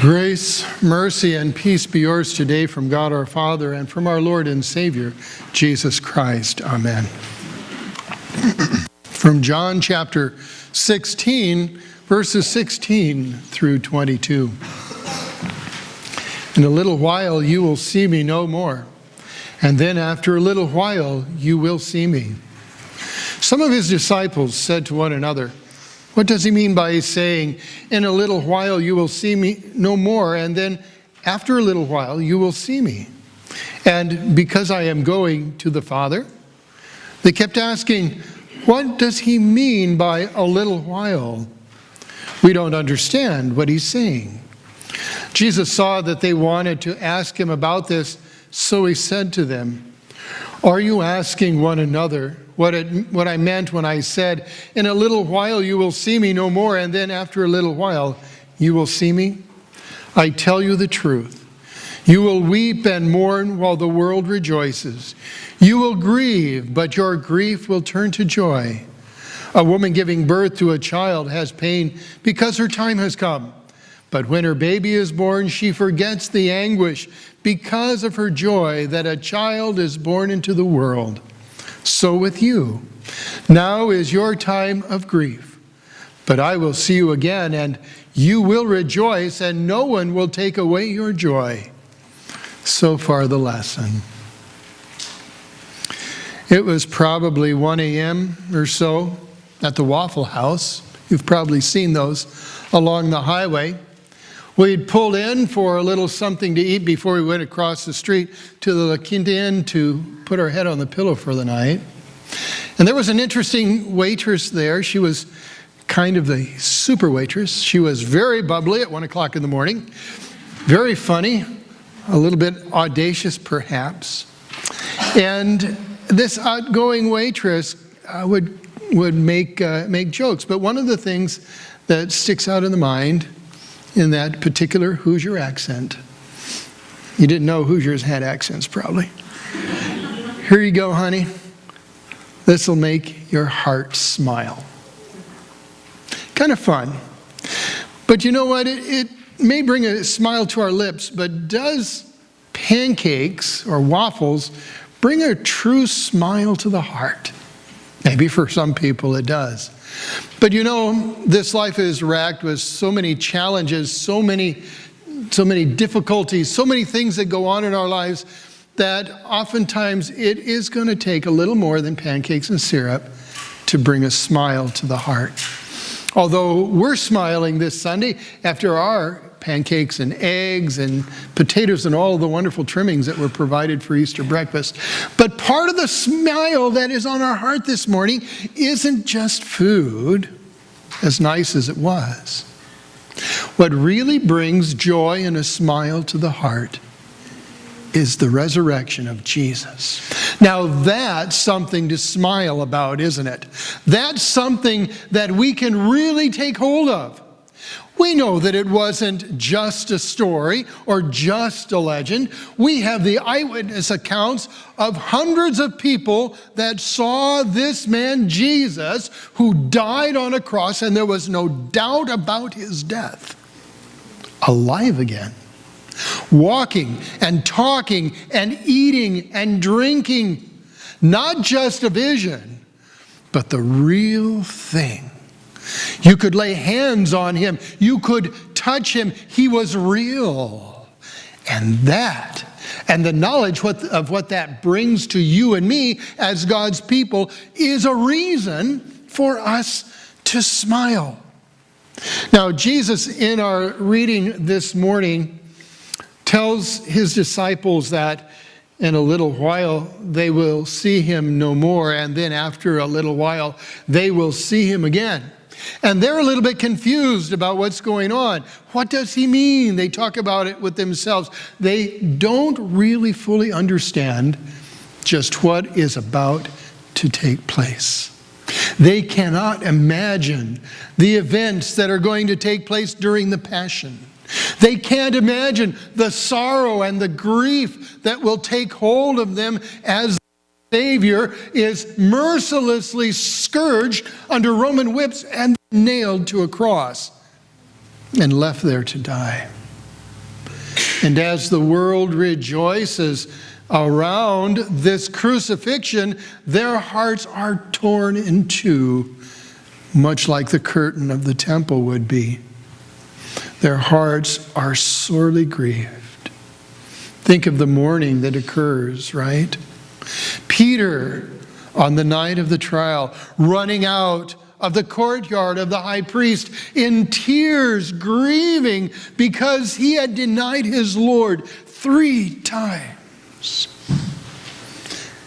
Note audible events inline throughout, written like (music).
Grace, mercy, and peace be yours today from God our Father and from our Lord and Savior, Jesus Christ. Amen. (clears throat) from John chapter 16, verses 16 through 22. In a little while you will see me no more, and then after a little while you will see me. Some of his disciples said to one another, what does he mean by saying, In a little while you will see me no more, and then after a little while you will see me? And because I am going to the Father, they kept asking, What does he mean by a little while? We don't understand what he's saying. Jesus saw that they wanted to ask him about this, so he said to them, Are you asking one another what, it, what I meant when I said, In a little while you will see me no more, and then after a little while you will see me. I tell you the truth. You will weep and mourn while the world rejoices. You will grieve, but your grief will turn to joy. A woman giving birth to a child has pain because her time has come. But when her baby is born, she forgets the anguish because of her joy that a child is born into the world. So with you. Now is your time of grief, but I will see you again, and you will rejoice, and no one will take away your joy. So far, the lesson. It was probably 1 a.m. or so at the Waffle House. You've probably seen those along the highway. We'd pulled in for a little something to eat before we went across the street to the La Quinta Inn to put our head on the pillow for the night. And there was an interesting waitress there. She was kind of the super waitress. She was very bubbly at one o'clock in the morning, very funny, a little bit audacious perhaps. And this outgoing waitress uh, would, would make, uh, make jokes. But one of the things that sticks out in the mind in that particular Hoosier accent. You didn't know Hoosiers had accents, probably. Here you go, honey. This will make your heart smile. Kind of fun. But you know what? It, it may bring a smile to our lips, but does pancakes or waffles bring a true smile to the heart? Maybe for some people it does. But you know, this life is racked with so many challenges, so many, so many difficulties, so many things that go on in our lives that oftentimes it is going to take a little more than pancakes and syrup to bring a smile to the heart. Although we're smiling this Sunday after our pancakes and eggs and potatoes and all the wonderful trimmings that were provided for Easter breakfast. But part of the smile that is on our heart this morning isn't just food, as nice as it was. What really brings joy and a smile to the heart is the resurrection of Jesus. Now that's something to smile about, isn't it? That's something that we can really take hold of. We know that it wasn't just a story or just a legend. We have the eyewitness accounts of hundreds of people that saw this man Jesus who died on a cross and there was no doubt about his death. Alive again. Walking and talking and eating and drinking. Not just a vision, but the real thing. You could lay hands on him. You could touch him. He was real. And that, and the knowledge of what that brings to you and me as God's people is a reason for us to smile. Now, Jesus, in our reading this morning, tells his disciples that in a little while they will see him no more, and then after a little while they will see him again. And they're a little bit confused about what's going on. What does he mean? They talk about it with themselves. They don't really fully understand just what is about to take place. They cannot imagine the events that are going to take place during the Passion. They can't imagine the sorrow and the grief that will take hold of them as Savior is mercilessly scourged under Roman whips and nailed to a cross and left there to die. And as the world rejoices around this crucifixion, their hearts are torn in two, much like the curtain of the temple would be. Their hearts are sorely grieved. Think of the mourning that occurs, right? Peter, on the night of the trial, running out of the courtyard of the high priest in tears, grieving because he had denied his Lord three times.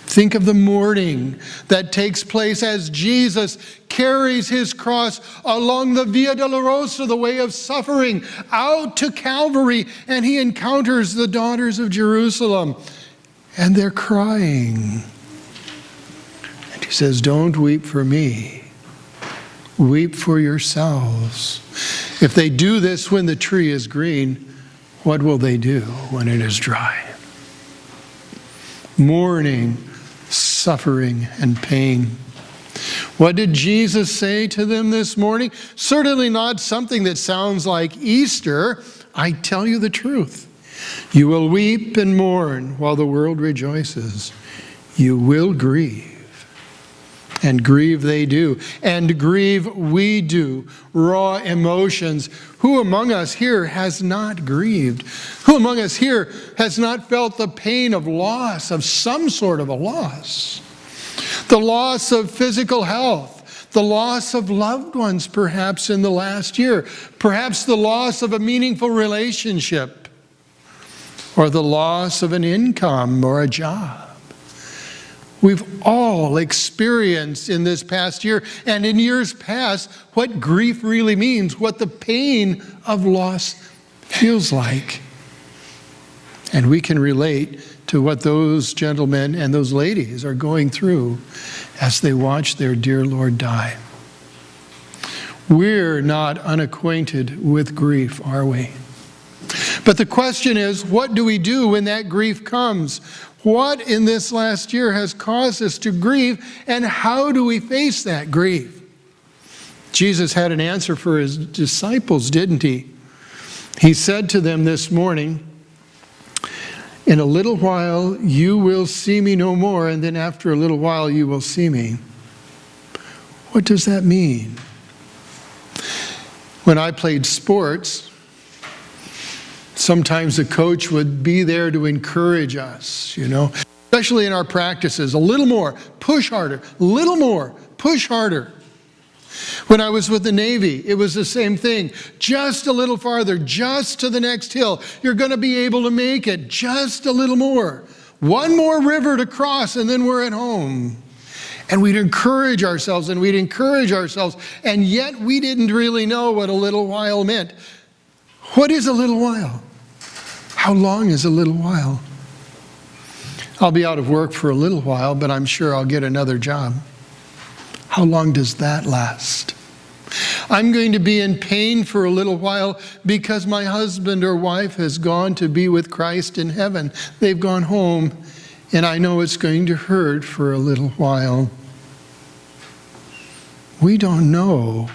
Think of the mourning that takes place as Jesus carries his cross along the Via Dolorosa, the way of suffering, out to Calvary, and he encounters the daughters of Jerusalem, and they're crying. He says, Don't weep for me, weep for yourselves. If they do this when the tree is green, what will they do when it is dry? Mourning suffering and pain. What did Jesus say to them this morning? Certainly not something that sounds like Easter. I tell you the truth. You will weep and mourn while the world rejoices. You will grieve. And grieve they do. And grieve we do. Raw emotions. Who among us here has not grieved? Who among us here has not felt the pain of loss, of some sort of a loss? The loss of physical health, the loss of loved ones perhaps in the last year, perhaps the loss of a meaningful relationship, or the loss of an income or a job. We've all experienced in this past year and in years past what grief really means, what the pain of loss feels like. And we can relate to what those gentlemen and those ladies are going through as they watch their dear Lord die. We're not unacquainted with grief, are we? But the question is, what do we do when that grief comes? What in this last year has caused us to grieve, and how do we face that grief? Jesus had an answer for his disciples, didn't he? He said to them this morning, In a little while you will see me no more, and then after a little while you will see me. What does that mean? When I played sports, Sometimes the coach would be there to encourage us, you know, especially in our practices. A little more, push harder, a little more, push harder. When I was with the Navy, it was the same thing. Just a little farther, just to the next hill. You're going to be able to make it just a little more. One more river to cross, and then we're at home. And we'd encourage ourselves and we'd encourage ourselves. And yet we didn't really know what a little while meant. What is a little while? How long is a little while? I'll be out of work for a little while, but I'm sure I'll get another job. How long does that last? I'm going to be in pain for a little while because my husband or wife has gone to be with Christ in heaven. They've gone home, and I know it's going to hurt for a little while. We don't know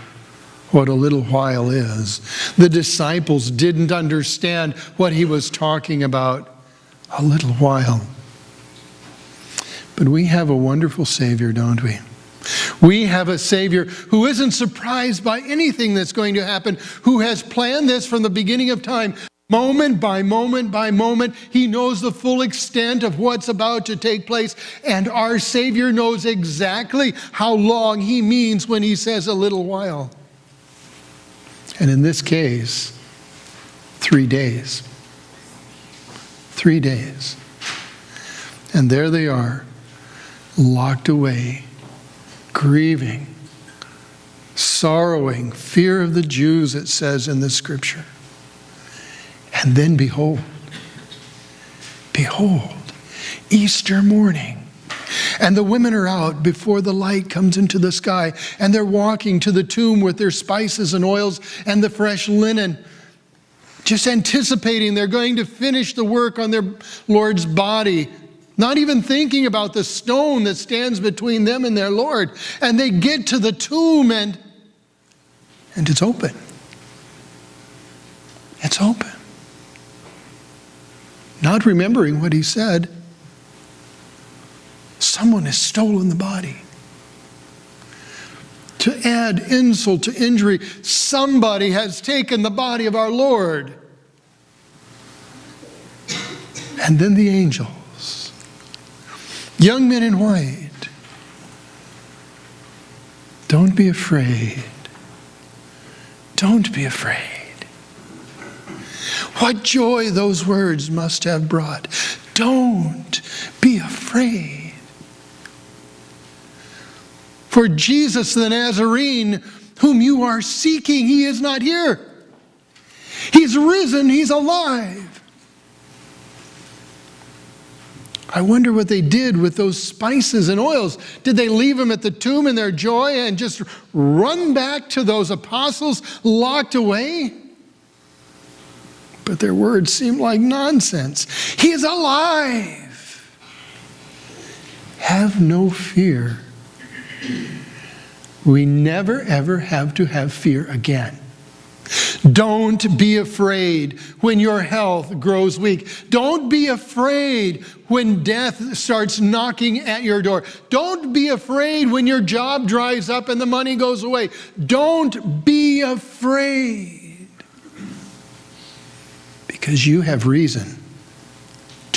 what a little while is. The disciples didn't understand what he was talking about. A little while. But we have a wonderful Savior, don't we? We have a Savior who isn't surprised by anything that's going to happen, who has planned this from the beginning of time. Moment by moment by moment, He knows the full extent of what's about to take place, and our Savior knows exactly how long He means when He says a little while. And in this case, three days. Three days. And there they are, locked away, grieving, sorrowing, fear of the Jews, it says in the scripture. And then behold, behold, Easter morning and the women are out before the light comes into the sky, and they're walking to the tomb with their spices and oils and the fresh linen, just anticipating they're going to finish the work on their Lord's body, not even thinking about the stone that stands between them and their Lord. And they get to the tomb, and, and it's open. It's open. not remembering what he said, someone has stolen the body. To add insult to injury, somebody has taken the body of our Lord. And then the angels, young men in white, don't be afraid. Don't be afraid. What joy those words must have brought. Don't be afraid. For Jesus the Nazarene, whom you are seeking, he is not here. He's risen, he's alive. I wonder what they did with those spices and oils. Did they leave them at the tomb in their joy and just run back to those apostles locked away? But their words seem like nonsense. He is alive. Have no fear. We never ever have to have fear again. Don't be afraid when your health grows weak. Don't be afraid when death starts knocking at your door. Don't be afraid when your job dries up and the money goes away. Don't be afraid because you have reason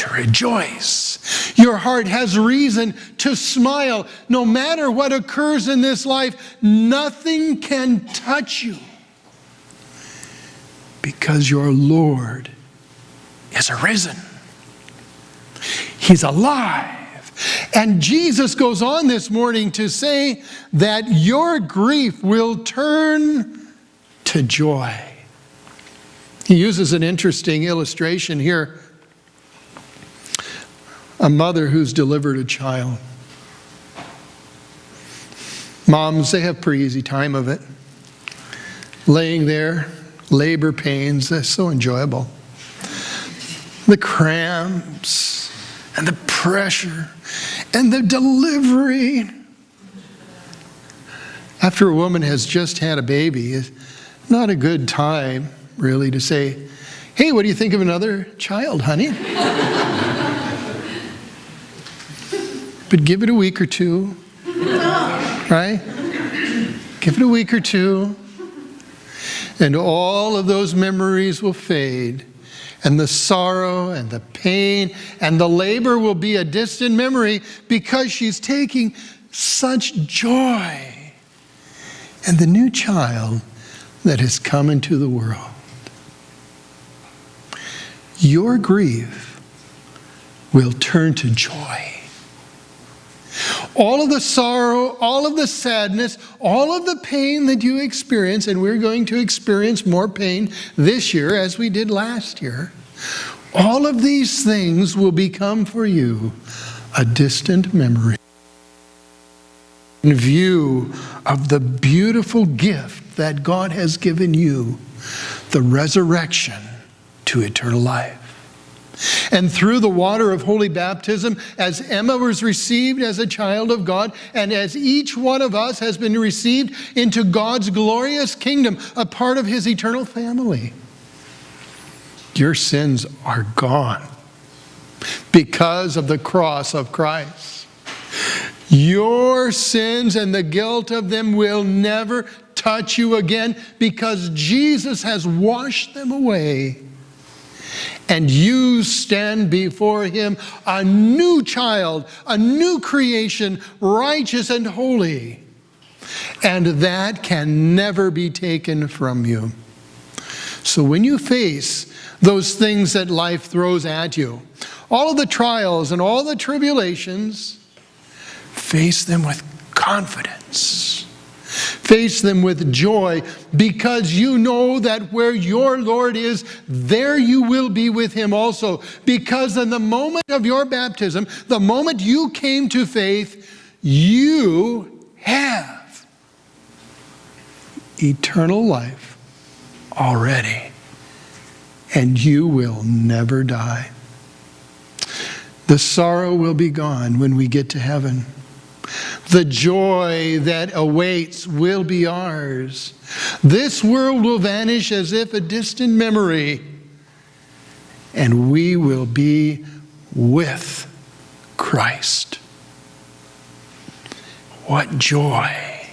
to rejoice. Your heart has reason to smile. No matter what occurs in this life, nothing can touch you because your Lord is arisen. He's alive. And Jesus goes on this morning to say that your grief will turn to joy. He uses an interesting illustration here. A mother who's delivered a child. Moms, they have pretty easy time of it. Laying there, labor pains, they're so enjoyable. The cramps and the pressure and the delivery. After a woman has just had a baby, it's not a good time, really, to say, Hey, what do you think of another child, honey? But give it a week or two, right? Give it a week or two and all of those memories will fade. And the sorrow and the pain and the labor will be a distant memory because she's taking such joy in the new child that has come into the world. Your grief will turn to joy all of the sorrow, all of the sadness, all of the pain that you experience, and we're going to experience more pain this year as we did last year, all of these things will become for you a distant memory. In view of the beautiful gift that God has given you, the resurrection to eternal life. And through the water of holy baptism, as Emma was received as a child of God, and as each one of us has been received into God's glorious kingdom, a part of his eternal family, your sins are gone because of the cross of Christ. Your sins and the guilt of them will never touch you again because Jesus has washed them away and you stand before him a new child, a new creation, righteous and holy. And that can never be taken from you. So when you face those things that life throws at you, all of the trials and all the tribulations, face them with confidence Face them with joy because you know that where your Lord is, there you will be with him also. Because in the moment of your baptism, the moment you came to faith, you have eternal life already. And you will never die. The sorrow will be gone when we get to heaven. The joy that awaits will be ours. This world will vanish as if a distant memory, and we will be with Christ. What joy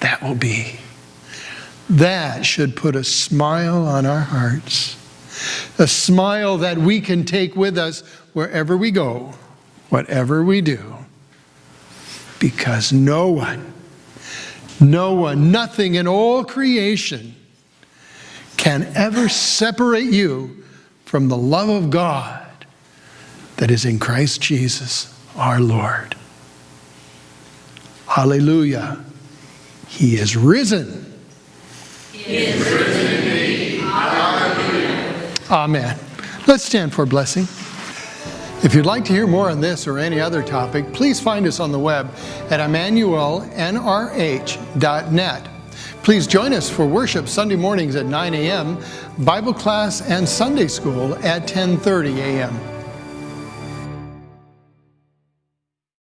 that will be. That should put a smile on our hearts, a smile that we can take with us wherever we go, whatever we do, because no one, no one, nothing in all creation can ever separate you from the love of God that is in Christ Jesus our Lord. Hallelujah. He is risen. He is risen indeed. Hallelujah. Amen. Let's stand for a blessing. If you'd like to hear more on this or any other topic, please find us on the web at emmanuelnrh.net. Please join us for worship Sunday mornings at 9 a.m., Bible class and Sunday school at 10:30 a.m.